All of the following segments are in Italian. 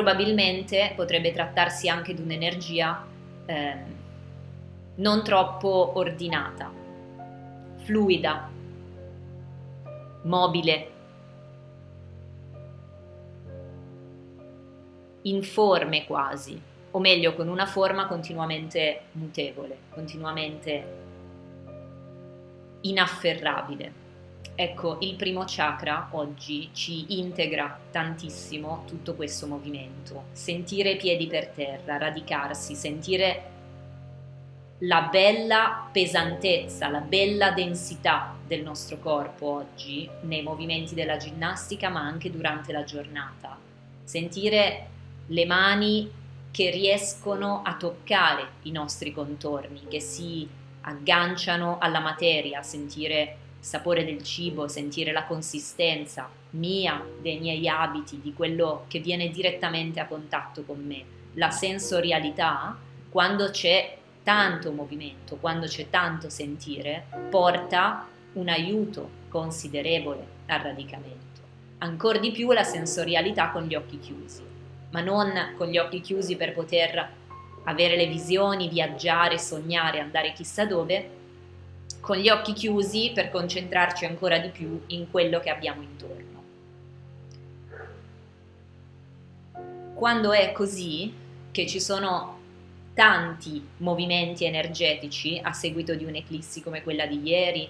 probabilmente potrebbe trattarsi anche di un'energia eh, non troppo ordinata, fluida, mobile, informe quasi, o meglio con una forma continuamente mutevole, continuamente inafferrabile. Ecco, il primo chakra oggi ci integra tantissimo tutto questo movimento. Sentire i piedi per terra, radicarsi, sentire la bella pesantezza, la bella densità del nostro corpo oggi nei movimenti della ginnastica ma anche durante la giornata. Sentire le mani che riescono a toccare i nostri contorni, che si agganciano alla materia, sentire sapore del cibo, sentire la consistenza mia, dei miei abiti, di quello che viene direttamente a contatto con me. La sensorialità, quando c'è tanto movimento, quando c'è tanto sentire, porta un aiuto considerevole al radicamento. Ancora di più la sensorialità con gli occhi chiusi, ma non con gli occhi chiusi per poter avere le visioni, viaggiare, sognare, andare chissà dove, con gli occhi chiusi per concentrarci ancora di più in quello che abbiamo intorno. Quando è così, che ci sono tanti movimenti energetici a seguito di un'eclissi come quella di ieri,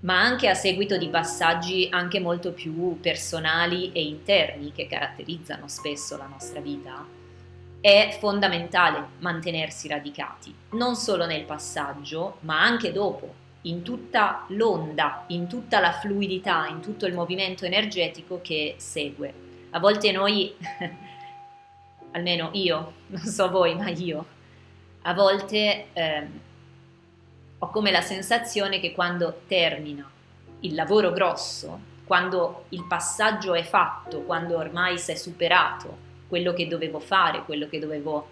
ma anche a seguito di passaggi anche molto più personali e interni che caratterizzano spesso la nostra vita, è fondamentale mantenersi radicati, non solo nel passaggio, ma anche dopo, in tutta l'onda, in tutta la fluidità, in tutto il movimento energetico che segue. A volte noi, almeno io, non so voi, ma io, a volte eh, ho come la sensazione che quando termina il lavoro grosso, quando il passaggio è fatto, quando ormai si è superato, quello che dovevo fare, quello che dovevo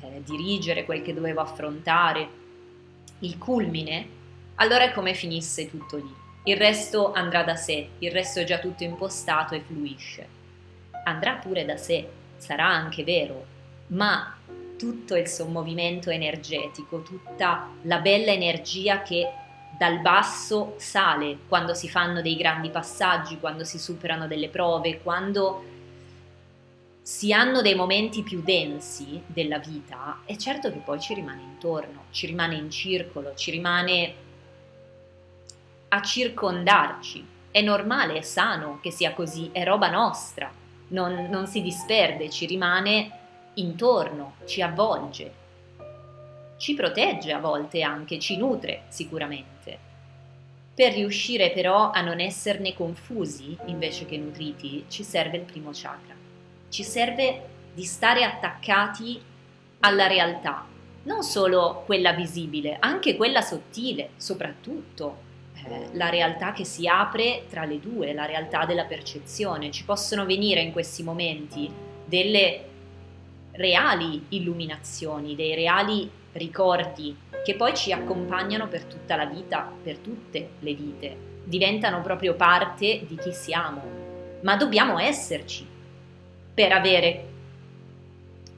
eh, dirigere, quel che dovevo affrontare, il culmine, allora è come finisse tutto lì. Il resto andrà da sé, il resto è già tutto impostato e fluisce. Andrà pure da sé, sarà anche vero, ma tutto il suo movimento energetico, tutta la bella energia che dal basso sale quando si fanno dei grandi passaggi, quando si superano delle prove, quando si hanno dei momenti più densi della vita, è certo che poi ci rimane intorno, ci rimane in circolo, ci rimane a circondarci. È normale, è sano che sia così, è roba nostra, non, non si disperde, ci rimane intorno, ci avvolge, ci protegge a volte anche, ci nutre sicuramente. Per riuscire però a non esserne confusi invece che nutriti, ci serve il primo chakra ci serve di stare attaccati alla realtà, non solo quella visibile, anche quella sottile, soprattutto eh, la realtà che si apre tra le due, la realtà della percezione. Ci possono venire in questi momenti delle reali illuminazioni, dei reali ricordi che poi ci accompagnano per tutta la vita, per tutte le vite, diventano proprio parte di chi siamo, ma dobbiamo esserci per avere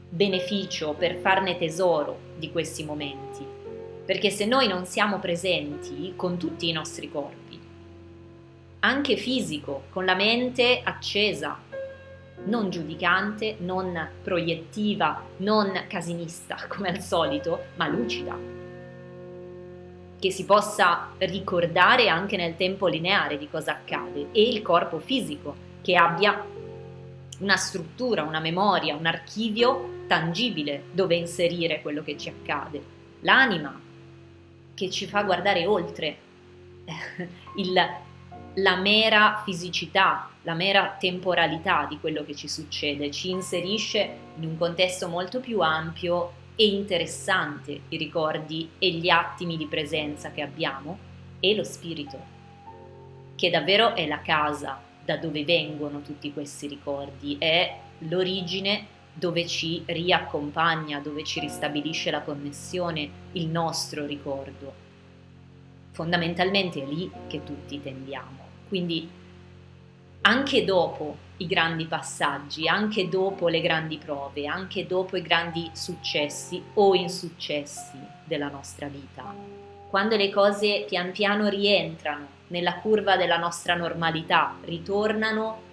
beneficio, per farne tesoro di questi momenti. Perché se noi non siamo presenti con tutti i nostri corpi, anche fisico, con la mente accesa, non giudicante, non proiettiva, non casinista come al solito, ma lucida, che si possa ricordare anche nel tempo lineare di cosa accade e il corpo fisico che abbia una struttura, una memoria, un archivio tangibile dove inserire quello che ci accade. L'anima che ci fa guardare oltre il, la mera fisicità, la mera temporalità di quello che ci succede, ci inserisce in un contesto molto più ampio e interessante i ricordi e gli attimi di presenza che abbiamo e lo spirito, che davvero è la casa da dove vengono tutti questi ricordi, è l'origine dove ci riaccompagna, dove ci ristabilisce la connessione, il nostro ricordo. Fondamentalmente è lì che tutti tendiamo. Quindi anche dopo i grandi passaggi, anche dopo le grandi prove, anche dopo i grandi successi o insuccessi della nostra vita. Quando le cose pian piano rientrano nella curva della nostra normalità, ritornano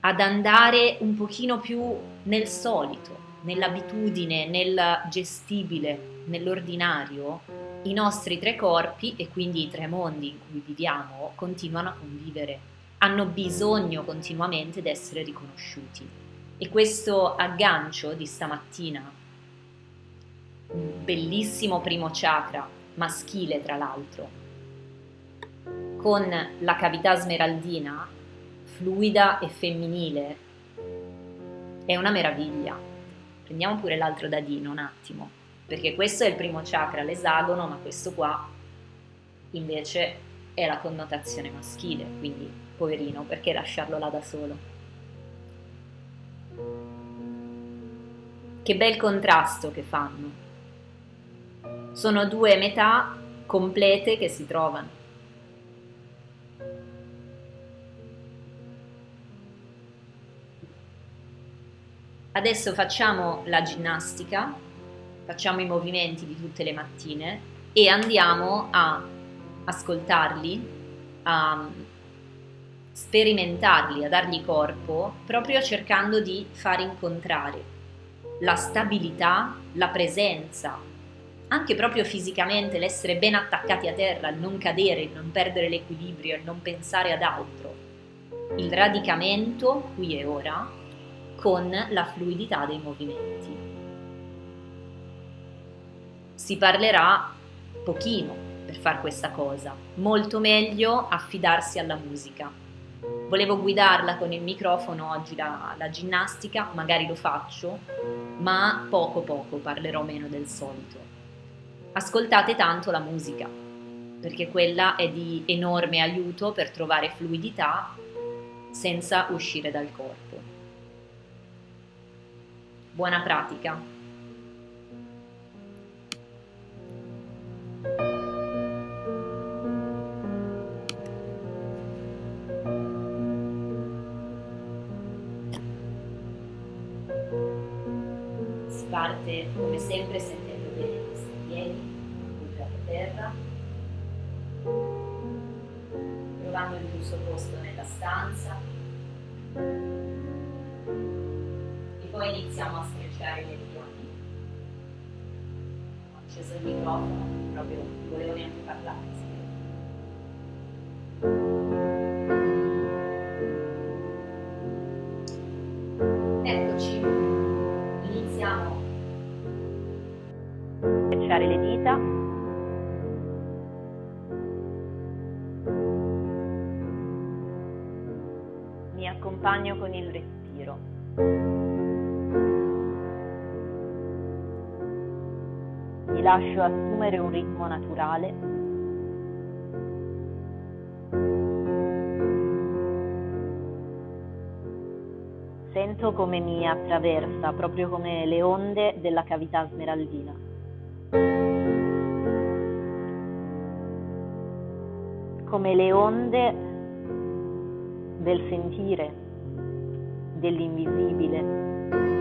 ad andare un pochino più nel solito, nell'abitudine, nel gestibile, nell'ordinario, i nostri tre corpi e quindi i tre mondi in cui viviamo continuano a convivere, hanno bisogno continuamente di essere riconosciuti. E questo aggancio di stamattina, bellissimo primo chakra, maschile tra l'altro, con la cavità smeraldina fluida e femminile è una meraviglia. Prendiamo pure l'altro dadino un attimo, perché questo è il primo chakra, l'esagono, ma questo qua invece è la connotazione maschile, quindi poverino, perché lasciarlo là da solo? Che bel contrasto che fanno. Sono due metà complete che si trovano. Adesso facciamo la ginnastica, facciamo i movimenti di tutte le mattine e andiamo a ascoltarli, a sperimentarli, a dargli corpo, proprio cercando di far incontrare la stabilità, la presenza, anche proprio fisicamente, l'essere ben attaccati a terra, il non cadere, il non perdere l'equilibrio, il non pensare ad altro, il radicamento qui e ora con la fluidità dei movimenti. Si parlerà pochino per fare questa cosa, molto meglio affidarsi alla musica. Volevo guidarla con il microfono oggi la, la ginnastica, magari lo faccio, ma poco poco parlerò meno del solito. Ascoltate tanto la musica, perché quella è di enorme aiuto per trovare fluidità senza uscire dal corpo. Buona pratica! Parte come sempre sentendo bene i piedi, appoggiati a terra, trovando il giusto posto nella stanza poi iniziamo a strecciare le mani. Ho acceso il microfono, proprio non volevo neanche parlare. Eccoci, iniziamo a strecciare le dita. Mi accompagno con il respiro. Lascio assumere un ritmo naturale. Sento come mi attraversa, proprio come le onde della cavità smeraldina. Come le onde del sentire, dell'invisibile,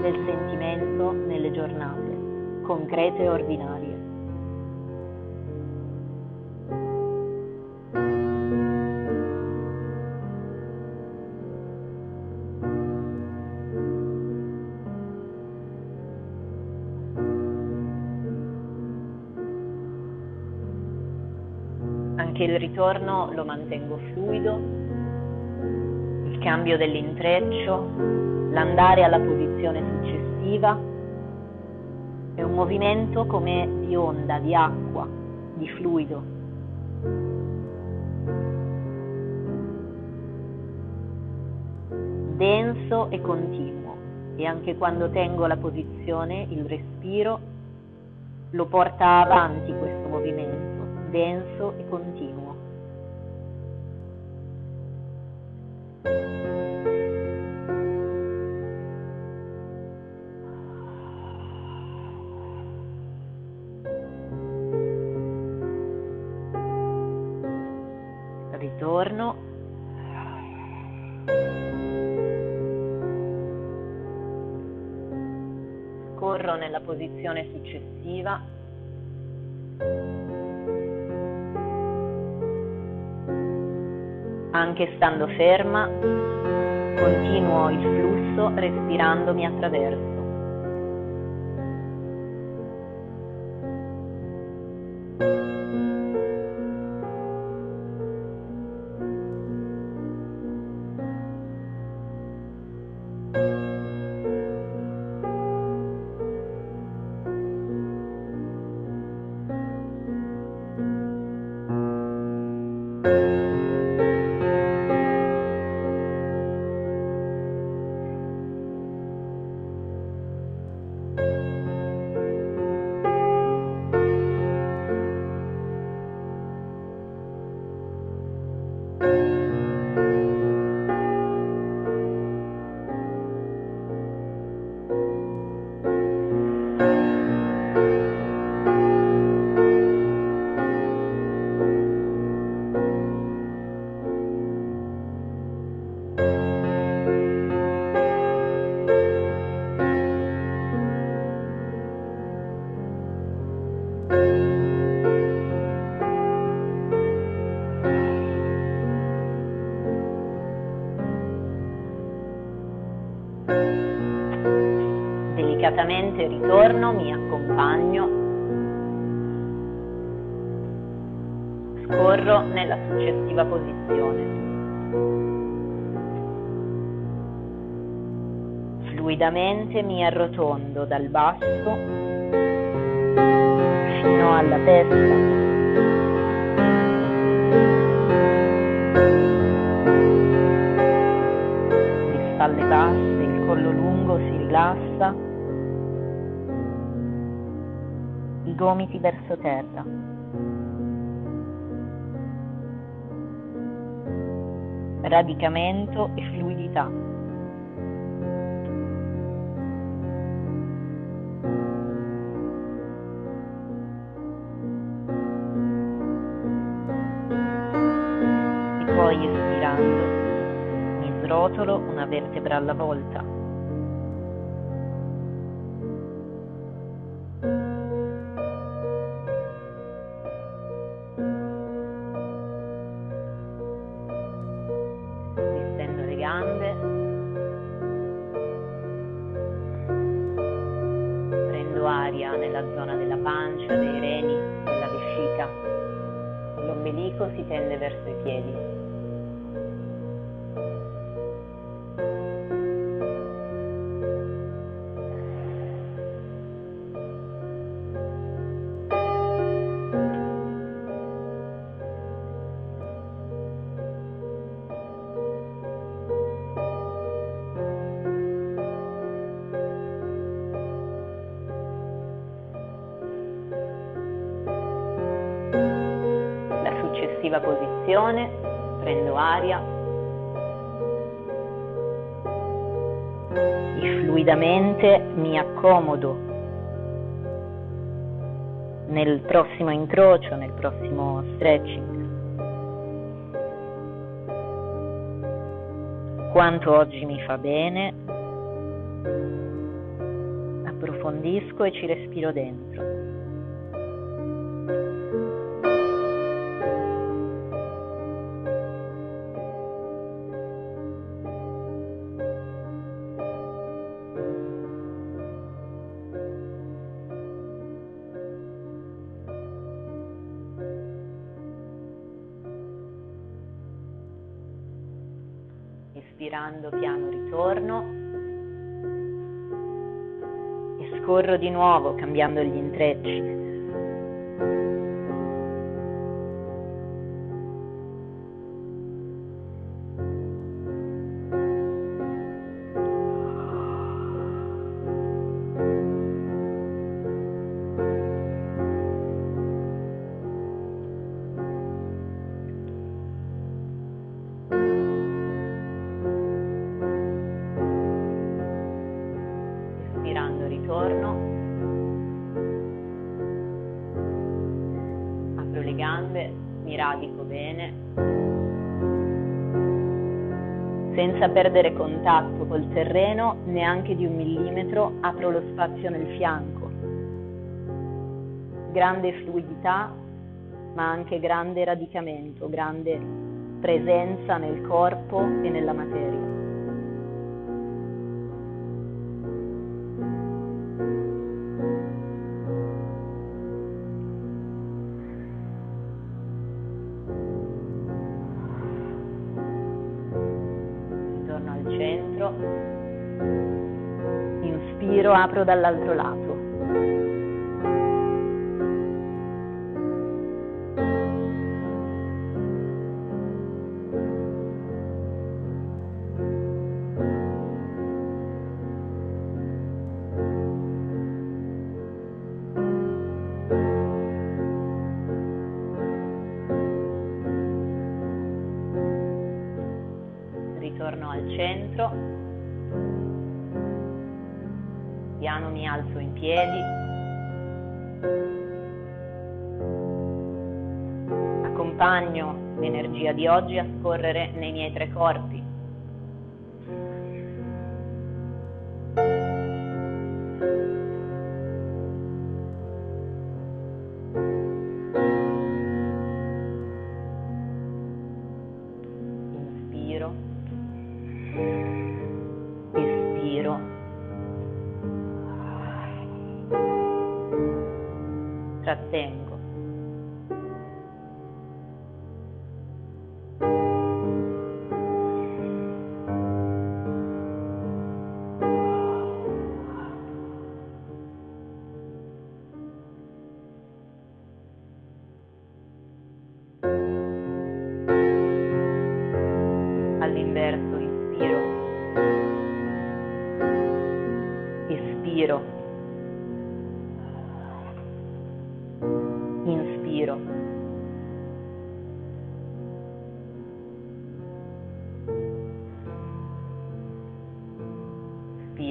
del sentimento nelle giornate concrete e ordinarie. Anche il ritorno lo mantengo fluido, il cambio dell'intreccio, l'andare alla posizione successiva. È un movimento come di onda, di acqua, di fluido. Denso e continuo. E anche quando tengo la posizione, il respiro lo porta avanti questo movimento, denso e continuo. Ritorno. Corro nella posizione successiva Anche stando ferma, continuo il flusso respirandomi attraverso. Delicatamente ritorno, mi accompagno, scorro nella successiva posizione. Fluidamente mi arrotondo dal basso fino alla testa. spalle basse, il collo lungo si rilassa, gomiti verso terra. Radicamento e fluidità. E poi espirando rotolo una vertebra alla volta. Nella zona della pancia, dei reni, della vescica. L'ombelico si tende verso i piedi. Prendo aria e fluidamente mi accomodo nel prossimo incrocio, nel prossimo stretching. Quanto oggi mi fa bene, approfondisco e ci respiro dentro. Espirando piano ritorno e scorro di nuovo cambiando gli intrecci. Senza perdere contatto col terreno neanche di un millimetro apro lo spazio nel fianco. Grande fluidità, ma anche grande radicamento, grande presenza nel corpo e nella materia. Apro dall'altro lato. Ritorno al centro alzo in piedi. Accompagno l'energia di oggi a scorrere nei miei tre corpi. करते हैं इनको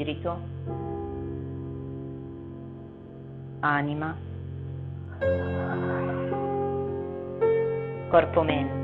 Spirito, anima, corpo-mente.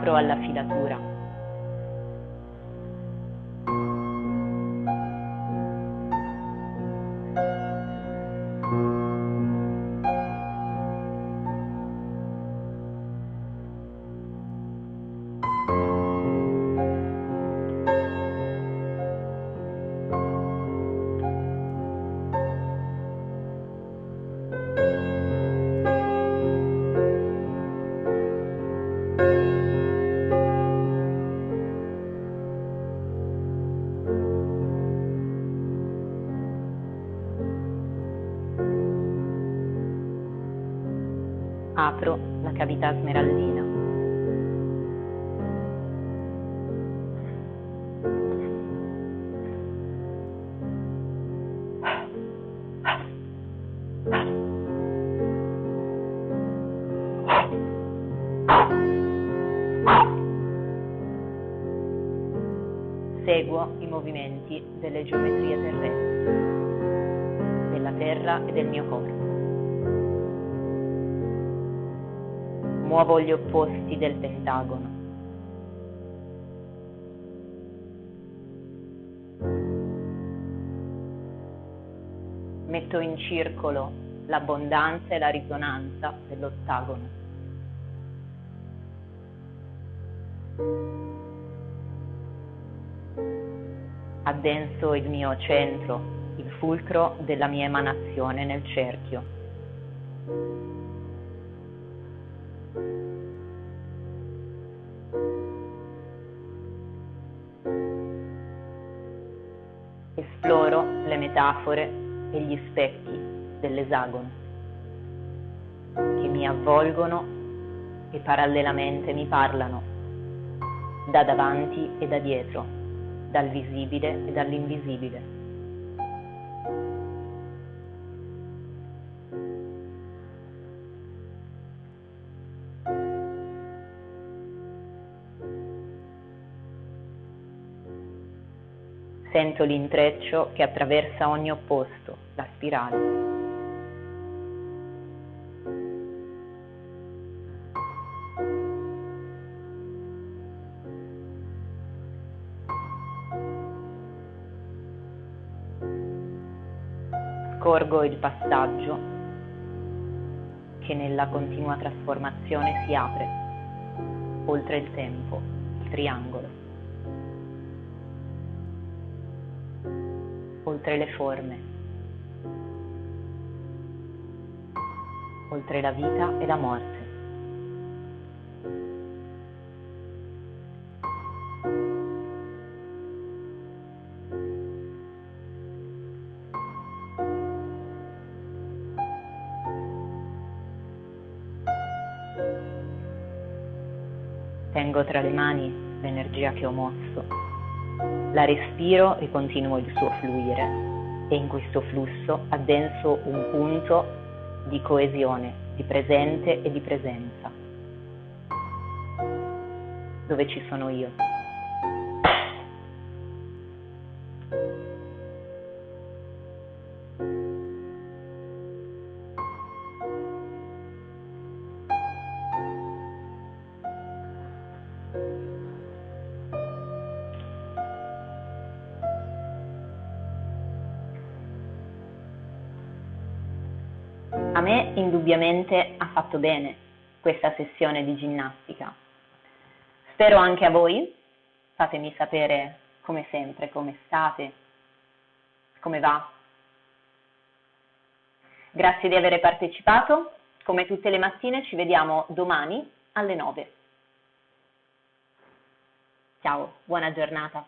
Apro alla filatura. vita smeraldina. Seguo i movimenti delle geometrie terrestri, della terra e del mio corpo. Muovo gli opposti del pentagono. Metto in circolo l'abbondanza e la risonanza dell'ottagono. Addenso il mio centro, il fulcro della mia emanazione nel cerchio. Esploro le metafore e gli specchi dell'esagono che mi avvolgono e parallelamente mi parlano da davanti e da dietro, dal visibile e dall'invisibile. Sento l'intreccio che attraversa ogni opposto, la spirale. Scorgo il passaggio che nella continua trasformazione si apre, oltre il tempo, il triangolo, oltre le forme, oltre la vita e la morte. Tengo tra le mani l'energia che ho mosso, la respiro e continuo il suo fluire e in questo flusso addenso un punto di coesione, di presente e di presenza, dove ci sono io. Indubbiamente ha fatto bene questa sessione di ginnastica. Spero anche a voi. Fatemi sapere come sempre, come state, come va. Grazie di aver partecipato. Come tutte le mattine ci vediamo domani alle 9. Ciao, buona giornata.